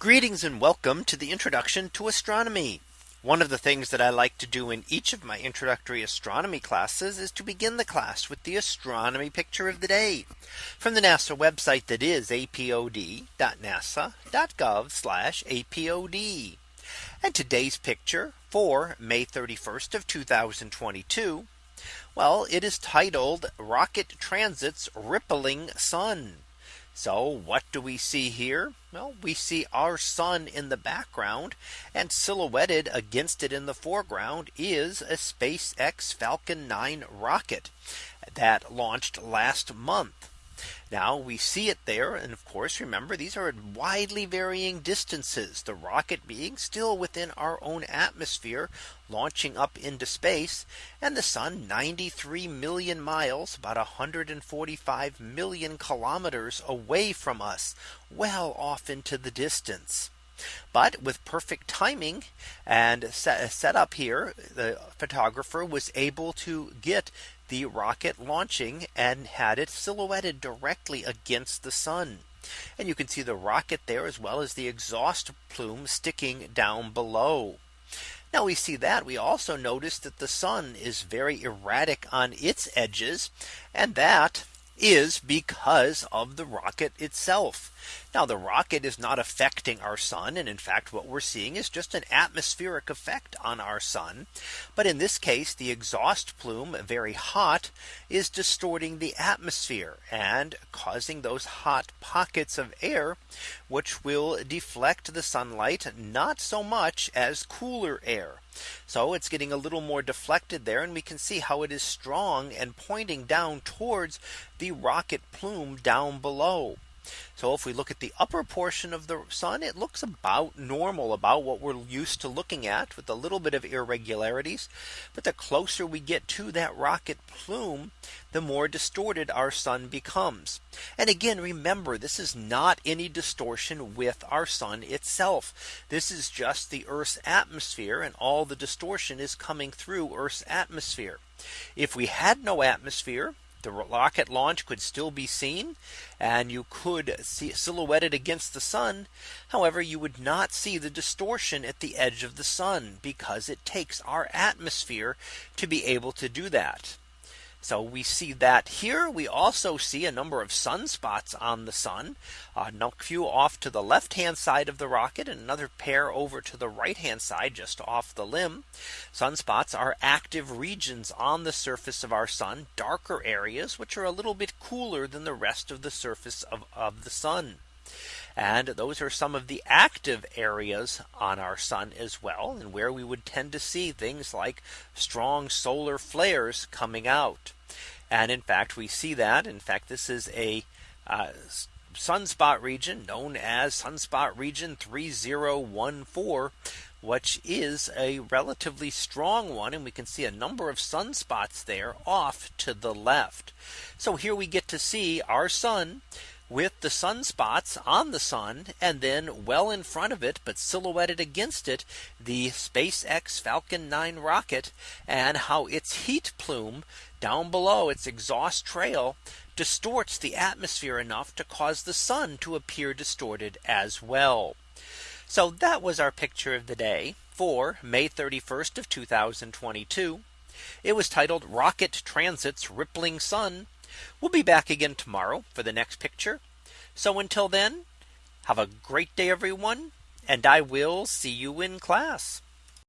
Greetings and welcome to the introduction to astronomy. One of the things that I like to do in each of my introductory astronomy classes is to begin the class with the astronomy picture of the day from the NASA website that is apod.nasa.gov apod. And today's picture for May 31st of 2022. Well, it is titled Rocket Transits Rippling Sun. So what do we see here? Well, we see our sun in the background and silhouetted against it in the foreground is a SpaceX Falcon 9 rocket that launched last month. Now we see it there. And of course, remember, these are at widely varying distances, the rocket being still within our own atmosphere, launching up into space, and the sun 93 million miles, about 145 million kilometers away from us, well off into the distance. But with perfect timing and set, up here, the photographer was able to get the rocket launching and had it silhouetted directly against the sun. And you can see the rocket there as well as the exhaust plume sticking down below. Now we see that we also notice that the sun is very erratic on its edges and that is because of the rocket itself. Now the rocket is not affecting our sun. And in fact, what we're seeing is just an atmospheric effect on our sun. But in this case, the exhaust plume very hot is distorting the atmosphere and causing those hot pockets of air, which will deflect the sunlight not so much as cooler air. So it's getting a little more deflected there and we can see how it is strong and pointing down towards the rocket plume down below. So if we look at the upper portion of the sun, it looks about normal about what we're used to looking at with a little bit of irregularities. But the closer we get to that rocket plume, the more distorted our sun becomes. And again, remember, this is not any distortion with our sun itself. This is just the Earth's atmosphere and all the distortion is coming through Earth's atmosphere. If we had no atmosphere, the rocket launch could still be seen and you could see silhouetted against the sun. However, you would not see the distortion at the edge of the sun because it takes our atmosphere to be able to do that. So we see that here we also see a number of sunspots on the sun, uh, a few off to the left hand side of the rocket and another pair over to the right hand side just off the limb. Sunspots are active regions on the surface of our sun, darker areas which are a little bit cooler than the rest of the surface of, of the sun. And those are some of the active areas on our sun as well and where we would tend to see things like strong solar flares coming out. And in fact, we see that in fact, this is a uh, sunspot region known as sunspot region 3014 which is a relatively strong one and we can see a number of sunspots there off to the left. So here we get to see our sun with the sunspots on the sun and then well in front of it but silhouetted against it the SpaceX Falcon 9 rocket and how its heat plume down below its exhaust trail distorts the atmosphere enough to cause the sun to appear distorted as well. So that was our picture of the day for May 31st of 2022. It was titled Rocket Transits Rippling Sun We'll be back again tomorrow for the next picture. So until then, have a great day, everyone, and I will see you in class.